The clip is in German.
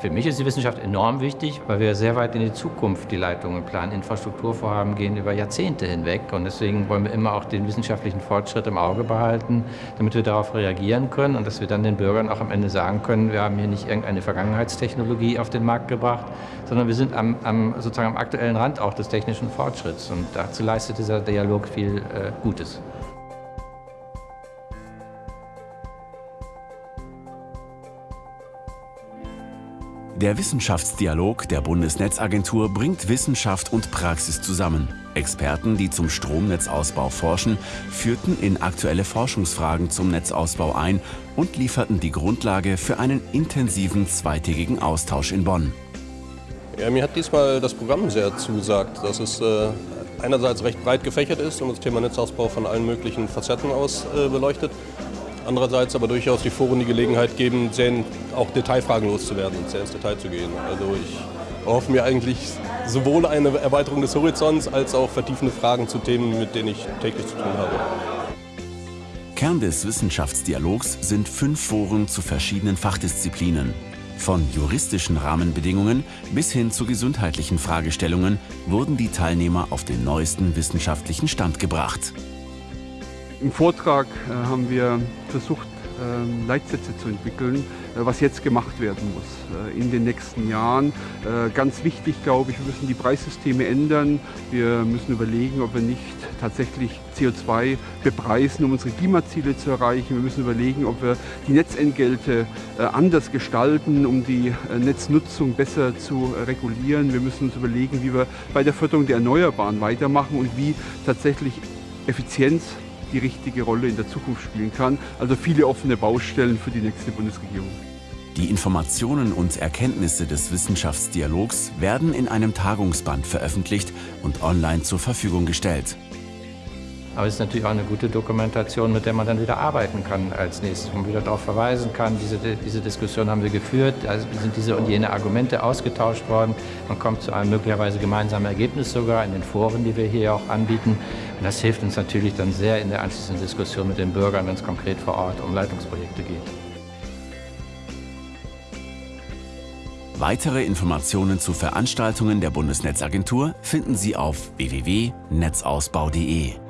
Für mich ist die Wissenschaft enorm wichtig, weil wir sehr weit in die Zukunft die Leitungen planen. Infrastrukturvorhaben gehen über Jahrzehnte hinweg und deswegen wollen wir immer auch den wissenschaftlichen Fortschritt im Auge behalten, damit wir darauf reagieren können und dass wir dann den Bürgern auch am Ende sagen können, wir haben hier nicht irgendeine Vergangenheitstechnologie auf den Markt gebracht, sondern wir sind am, am sozusagen am aktuellen Rand auch des technischen Fortschritts und dazu leistet dieser Dialog viel äh, Gutes. Der Wissenschaftsdialog der Bundesnetzagentur bringt Wissenschaft und Praxis zusammen. Experten, die zum Stromnetzausbau forschen, führten in aktuelle Forschungsfragen zum Netzausbau ein und lieferten die Grundlage für einen intensiven zweitägigen Austausch in Bonn. Ja, mir hat diesmal das Programm sehr zusagt, dass es äh, einerseits recht breit gefächert ist und das Thema Netzausbau von allen möglichen Facetten aus äh, beleuchtet Andererseits aber durchaus die Foren die Gelegenheit geben, sehr auch Detailfragen loszuwerden und sehr ins Detail zu gehen. Also ich erhoffe mir eigentlich sowohl eine Erweiterung des Horizonts als auch vertiefende Fragen zu Themen, mit denen ich täglich zu tun habe. Kern des Wissenschaftsdialogs sind fünf Foren zu verschiedenen Fachdisziplinen. Von juristischen Rahmenbedingungen bis hin zu gesundheitlichen Fragestellungen wurden die Teilnehmer auf den neuesten wissenschaftlichen Stand gebracht. Im Vortrag äh, haben wir versucht, ähm, Leitsätze zu entwickeln, äh, was jetzt gemacht werden muss äh, in den nächsten Jahren. Ganz wichtig, glaube ich, wir müssen die Preissysteme ändern. Wir müssen überlegen, ob wir nicht tatsächlich CO2 bepreisen, um unsere Klimaziele zu erreichen. Wir müssen überlegen, ob wir die Netzentgelte anders gestalten, um die Netznutzung besser zu regulieren. Wir müssen uns überlegen, wie wir bei der Förderung der Erneuerbaren weitermachen und wie tatsächlich Effizienz die richtige Rolle in der Zukunft spielen kann. Also viele offene Baustellen für die nächste Bundesregierung. Die Informationen und Erkenntnisse des Wissenschaftsdialogs werden in einem Tagungsband veröffentlicht und online zur Verfügung gestellt. Aber es ist natürlich auch eine gute Dokumentation, mit der man dann wieder arbeiten kann als nächstes, wo man wieder darauf verweisen kann, diese, diese Diskussion haben wir geführt, da sind diese und jene Argumente ausgetauscht worden. Man kommt zu einem möglicherweise gemeinsamen Ergebnis sogar in den Foren, die wir hier auch anbieten. Und das hilft uns natürlich dann sehr in der anschließenden Diskussion mit den Bürgern, wenn es konkret vor Ort um Leitungsprojekte geht. Weitere Informationen zu Veranstaltungen der Bundesnetzagentur finden Sie auf www.netzausbau.de.